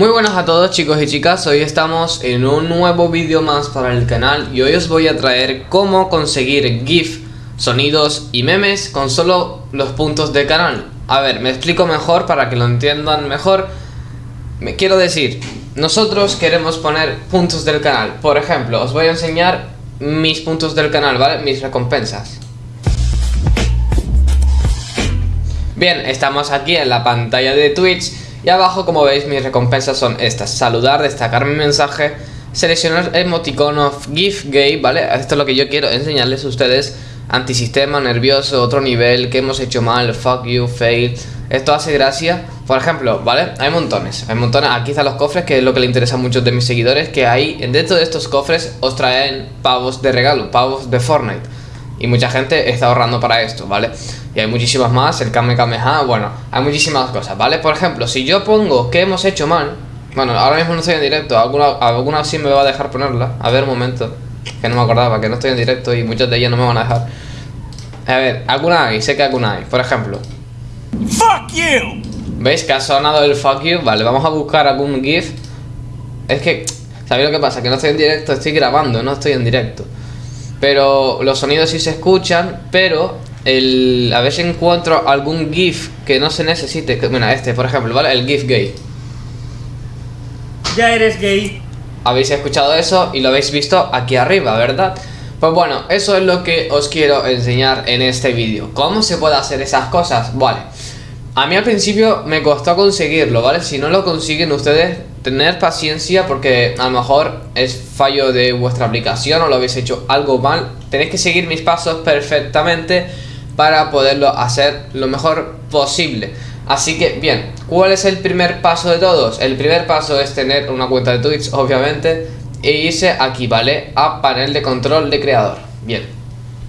Muy buenas a todos chicos y chicas, hoy estamos en un nuevo vídeo más para el canal y hoy os voy a traer cómo conseguir GIF, sonidos y memes con solo los puntos de canal. A ver, me explico mejor para que lo entiendan mejor. Me quiero decir, nosotros queremos poner puntos del canal. Por ejemplo, os voy a enseñar mis puntos del canal, ¿vale? Mis recompensas. Bien, estamos aquí en la pantalla de Twitch y abajo como veis mis recompensas son estas. Saludar, destacar mi mensaje Seleccionar emoticono of GIF gay, ¿vale? Esto es lo que yo quiero enseñarles a ustedes. Antisistema, nervioso, otro nivel Que hemos hecho mal, fuck you, fail. Esto hace gracia. Por ejemplo, ¿vale? Hay montones, hay montones. Aquí están los cofres, que es lo que le interesa a muchos de mis seguidores Que ahí, dentro de estos cofres Os traen pavos de regalo, pavos de Fortnite Y mucha gente está ahorrando para esto, ¿vale? Y hay muchísimas más, el Kame Kameha, bueno, hay muchísimas cosas, ¿vale? Por ejemplo, si yo pongo que hemos hecho mal Bueno, ahora mismo no estoy en directo, alguna, alguna sí me va a dejar ponerla A ver, un momento, que no me acordaba, que no estoy en directo y muchas de ellas no me van a dejar A ver, alguna hay, sé que alguna hay, por ejemplo Fuck you. ¿Veis que ha sonado el fuck you? Vale, vamos a buscar algún GIF Es que, ¿sabéis lo que pasa? Que no estoy en directo, estoy grabando, no estoy en directo Pero los sonidos sí se escuchan, pero el, a si encuentro algún GIF que no se necesite. Bueno, este, por ejemplo, ¿vale? El GIF gay. Ya eres gay. Habéis escuchado eso y lo habéis visto aquí arriba, ¿verdad? Pues bueno, eso es lo que os quiero enseñar en este vídeo. ¿Cómo se puede hacer esas cosas? Vale. A mí al principio me costó conseguirlo, ¿vale? Si no lo consiguen ustedes, tener paciencia porque a lo mejor es fallo de vuestra aplicación o lo habéis hecho algo mal. Tenéis que seguir mis pasos perfectamente para poderlo hacer lo mejor posible. Así que, bien, ¿cuál es el primer paso de todos? El primer paso es tener una cuenta de Twitch, obviamente, e irse aquí, ¿vale? A panel de control de creador. Bien,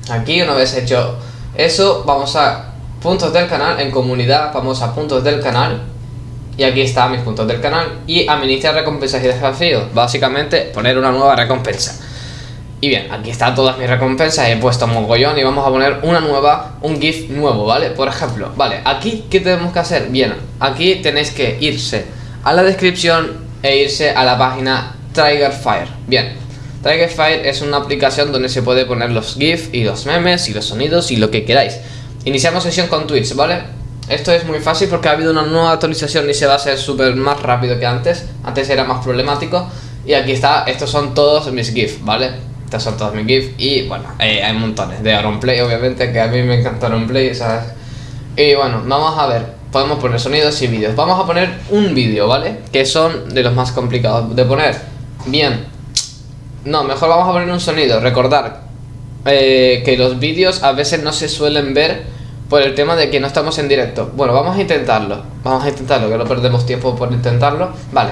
aquí una vez hecho eso, vamos a puntos del canal, en comunidad, vamos a puntos del canal. Y aquí están mis puntos del canal y administrar recompensas y desafíos. Básicamente, poner una nueva recompensa. Y bien, aquí están todas mis recompensas, he puesto mogollón y vamos a poner una nueva, un GIF nuevo, ¿vale? Por ejemplo, vale, aquí, ¿qué tenemos que hacer? Bien, aquí tenéis que irse a la descripción e irse a la página Triggerfire. Bien, Triggerfire es una aplicación donde se puede poner los GIF y los memes y los sonidos y lo que queráis. Iniciamos sesión con Twitch, ¿vale? Esto es muy fácil porque ha habido una nueva actualización y se va a hacer súper más rápido que antes. Antes era más problemático. Y aquí está, estos son todos mis GIF, ¿vale? Estos son todos mis GIFs y bueno, eh, hay montones de Auronplay obviamente, que a mí me encanta Auronplay, ¿sabes? Y bueno, vamos a ver, podemos poner sonidos y vídeos. Vamos a poner un vídeo, ¿vale? Que son de los más complicados de poner. Bien. No, mejor vamos a poner un sonido. Recordar eh, que los vídeos a veces no se suelen ver por el tema de que no estamos en directo. Bueno, vamos a intentarlo. Vamos a intentarlo, que no perdemos tiempo por intentarlo. Vale.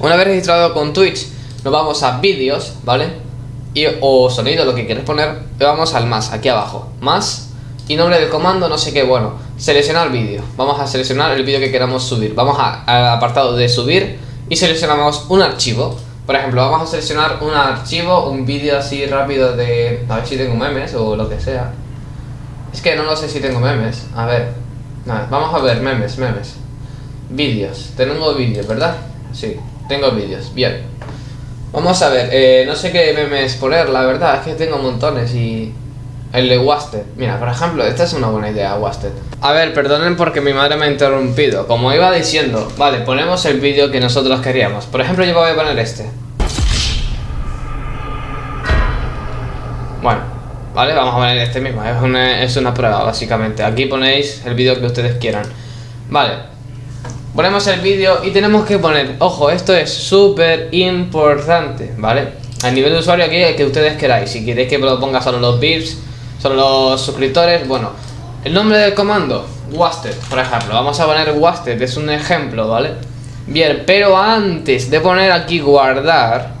Una vez registrado con Twitch, nos vamos a vídeos, ¿vale? o sonido, lo que quieres poner, vamos al más, aquí abajo, más y nombre del comando, no sé qué, bueno, seleccionar vídeo, vamos a seleccionar el vídeo que queramos subir, vamos al apartado de subir y seleccionamos un archivo, por ejemplo, vamos a seleccionar un archivo, un vídeo así rápido de, a ver si tengo memes o lo que sea, es que no lo sé si tengo memes, a ver, vamos a ver memes, memes, vídeos, tengo vídeos, ¿verdad? Sí, tengo vídeos, bien. Vamos a ver, eh, no sé qué memes poner, la verdad, es que tengo montones y... El de Wasted. Mira, por ejemplo, esta es una buena idea, Wasted. A ver, perdonen porque mi madre me ha interrumpido. Como iba diciendo, vale, ponemos el vídeo que nosotros queríamos. Por ejemplo, yo voy a poner este. Vale, vamos a poner este mismo. Es una, es una prueba, básicamente. Aquí ponéis el vídeo que ustedes quieran. Vale, Ponemos el vídeo y tenemos que poner, ojo, esto es súper importante, ¿vale? A nivel de usuario aquí el que ustedes queráis, si queréis que lo ponga solo los VIPs, solo los suscriptores, bueno, el nombre del comando, Wasted, por ejemplo, vamos a poner Wasted, es un ejemplo, ¿vale? Bien, pero antes de poner aquí guardar,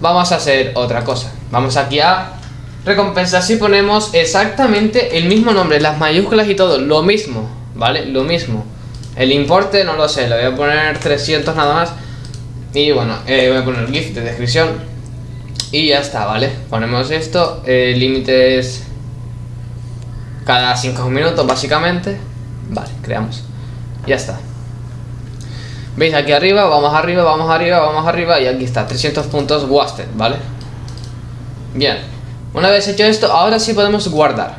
vamos a hacer otra cosa, vamos aquí a recompensas y ponemos exactamente el mismo nombre, las mayúsculas y todo, lo mismo, ¿vale? Lo mismo. El importe no lo sé, le voy a poner 300 nada más. Y bueno, eh, voy a poner GIF de descripción. Y ya está, ¿vale? Ponemos esto. El límite es cada 5 minutos básicamente. Vale, creamos. Ya está. Veis aquí arriba, vamos arriba, vamos arriba, vamos arriba y aquí está, 300 puntos wasted, ¿vale? Bien, una vez hecho esto, ahora sí podemos guardar.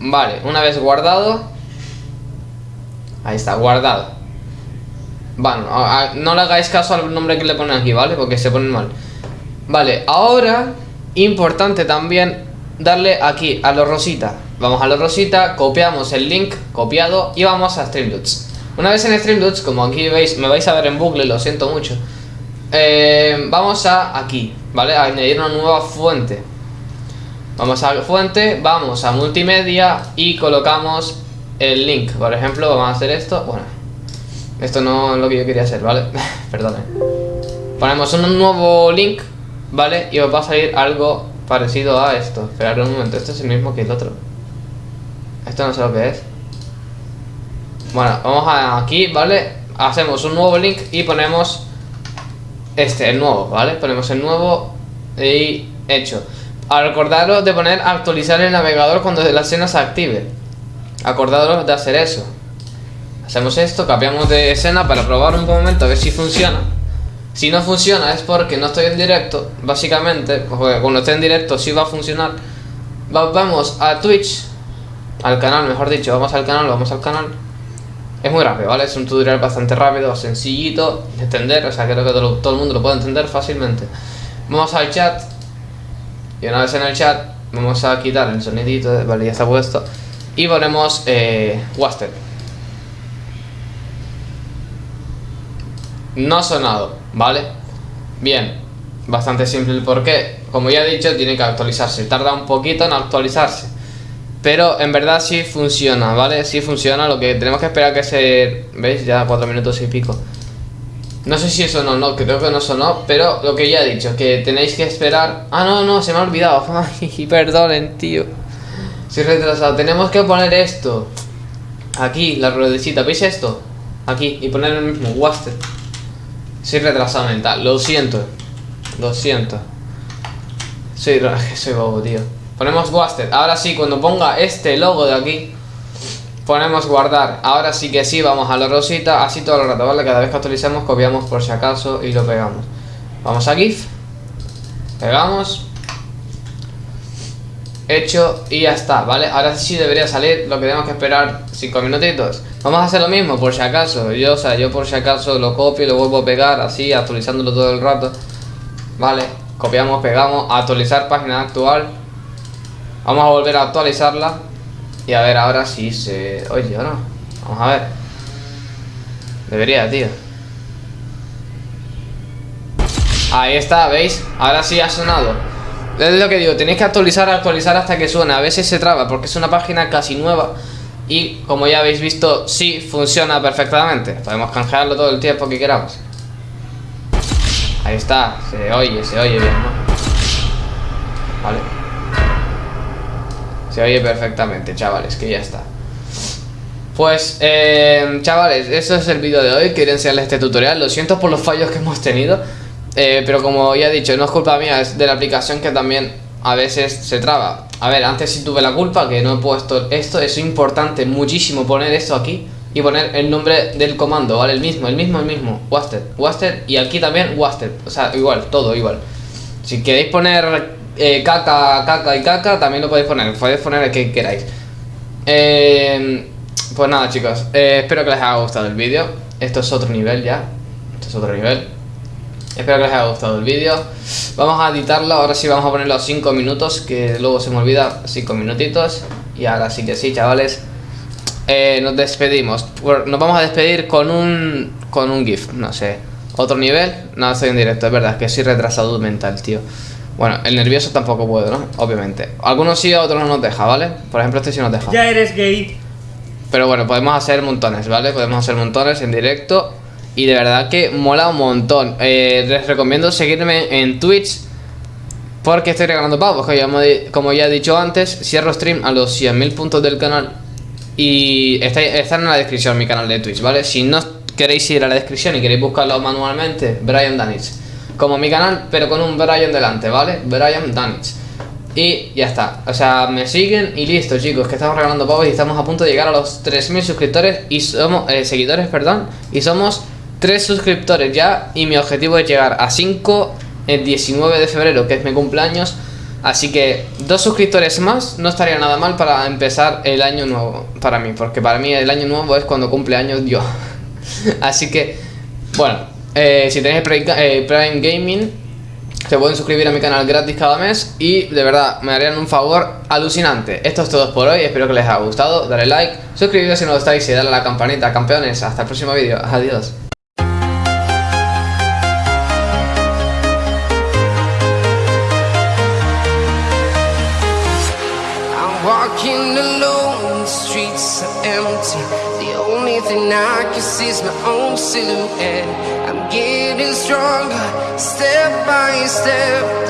Vale, una vez guardado Ahí está, guardado. Bueno, no le hagáis caso al nombre que le ponen aquí, ¿vale? Porque se ponen mal. Vale, ahora Importante también Darle aquí a los rosita. Vamos a los rosita, copiamos el link Copiado y vamos a Streamloots Una vez en Streamloots, como aquí veis Me vais a ver en bucle, lo siento mucho eh, Vamos a aquí ¿Vale? A añadir una nueva fuente Vamos a fuente, vamos a multimedia y colocamos el link. Por ejemplo, vamos a hacer esto. Bueno, esto no es lo que yo quería hacer, ¿vale? Perdón. Ponemos un nuevo link, ¿vale? Y os va a salir algo parecido a esto. Esperad un momento, este es el mismo que el otro. Esto no sé lo que es. Bueno, vamos a aquí, ¿vale? Hacemos un nuevo link y ponemos este, el nuevo, ¿vale? Ponemos el nuevo y hecho. A recordaros de poner actualizar el navegador cuando la escena se active. Acordaros de hacer eso. Hacemos esto, cambiamos de escena para probar un momento a ver si funciona. Si no funciona es porque no estoy en directo, básicamente, cuando esté en directo sí va a funcionar. Vamos a Twitch, al canal mejor dicho, vamos al canal, vamos al canal. Es muy rápido, ¿vale? Es un tutorial bastante rápido, sencillito de entender, o sea, creo que todo el mundo lo puede entender fácilmente. Vamos al chat, y una vez en el chat, vamos a quitar el sonidito, vale, ya está puesto. Y ponemos eh, No ha sonado, ¿vale? Bien, bastante simple el porqué. Como ya he dicho, tiene que actualizarse. Tarda un poquito en actualizarse. Pero en verdad sí funciona, ¿vale? Sí funciona, lo que tenemos que esperar que se... ¿Veis? Ya cuatro minutos y pico. No sé si eso no, no, creo que no sonó, pero lo que ya he dicho, que tenéis que esperar... Ah, no, no, se me ha olvidado. Ay, perdonen, tío. Soy retrasado. Tenemos que poner esto. Aquí, la ruedecita. ¿Veis esto? Aquí, y poner el mismo, Wasted. Soy retrasado mental, lo siento. Lo siento. Soy, soy bobo, tío. Ponemos Wasted. Ahora sí, cuando ponga este logo de aquí ponemos guardar. Ahora sí que sí, vamos a la rosita, así todo el rato, ¿vale? Cada vez que actualicemos copiamos por si acaso y lo pegamos. Vamos a GIF, pegamos, hecho y ya está, ¿vale? Ahora sí debería salir, lo que tenemos que esperar 5 minutitos. Vamos a hacer lo mismo por si acaso, yo, o sea, yo por si acaso lo copio y lo vuelvo a pegar así, actualizándolo todo el rato. Vale, copiamos, pegamos, actualizar página actual. Vamos a volver a actualizarla y a ver ahora si se oye o no. Vamos a ver. Debería, tío. Ahí está, ¿veis? Ahora sí ha sonado. Es lo que digo, tenéis que actualizar, actualizar hasta que suene. A veces se traba porque es una página casi nueva. Y como ya habéis visto, sí funciona perfectamente. Podemos canjearlo todo el tiempo que queramos. Ahí está, se oye, se oye bien, ¿no? Vale. Se oye perfectamente, chavales, que ya está. Pues, eh, chavales, eso es el vídeo de hoy. Quería enseñarles este tutorial. Lo siento por los fallos que hemos tenido. Eh, Pero como ya he dicho, no es culpa mía Es de la aplicación que también a veces se traba. A ver, antes sí tuve la culpa Que no he puesto esto. Es importante muchísimo poner esto aquí y poner el nombre del comando, ¿vale? El mismo, el mismo, el mismo, Wasted, Wasted y aquí también Wasted, o sea, igual, todo igual. Si queréis poner eh, caca, caca y caca también lo podéis poner, podéis poner el que queráis. Eh, pues nada chicos, eh, espero que les haya gustado el vídeo. Esto es otro nivel ya, esto es otro nivel. Espero que les haya gustado el vídeo. Vamos a editarlo, ahora sí vamos a ponerlo a 5 minutos, que luego se me olvida, 5 minutitos. Y ahora sí que sí, chavales. nos despedimos. Nos vamos a despedir con un, con un GIF, no sé. Otro nivel, no estoy en directo, es verdad, que soy retrasado mental, tío. Bueno, el nervioso tampoco puedo, ¿no? Obviamente. Algunos sí, otros no nos deja, ¿vale? Por ejemplo, este sí nos deja. Ya eres gay. Pero bueno, podemos hacer montones, ¿vale? Podemos hacer montones en directo. Y de verdad que mola un montón. Eh, les recomiendo seguirme en Twitch. Porque estoy regalando pavos. Que como ya he dicho antes, cierro stream a los 100.000 puntos del canal. Y está, está en la descripción mi canal de Twitch, ¿vale? Si no queréis ir a la descripción y queréis buscarlo manualmente, Brian Danich como mi canal, pero con un Brian delante, ¿vale? Brian Danich. Y ya está, o sea, me siguen y listo chicos, que estamos regalando pavos y estamos a punto de llegar a los 3.000 suscriptores y somos, eh, seguidores, perdón, y somos 3 suscriptores ya y mi objetivo es llegar a 5 el 19 de febrero, que es mi cumpleaños. Así que dos suscriptores más no estaría nada mal para empezar el año nuevo para mí, porque para mí el año nuevo es cuando cumple años yo. Así que, bueno, eh, si tenéis eh, Prime Gaming, se pueden suscribir a mi canal gratis cada mes y de verdad me harían un favor alucinante. Esto es todo por hoy, espero que les haya gustado, dale like, suscribiros si no lo estáis y dale a la campanita, campeones. Hasta el próximo vídeo, adiós. Thing I can see my own silhouette. I'm getting stronger, step by step.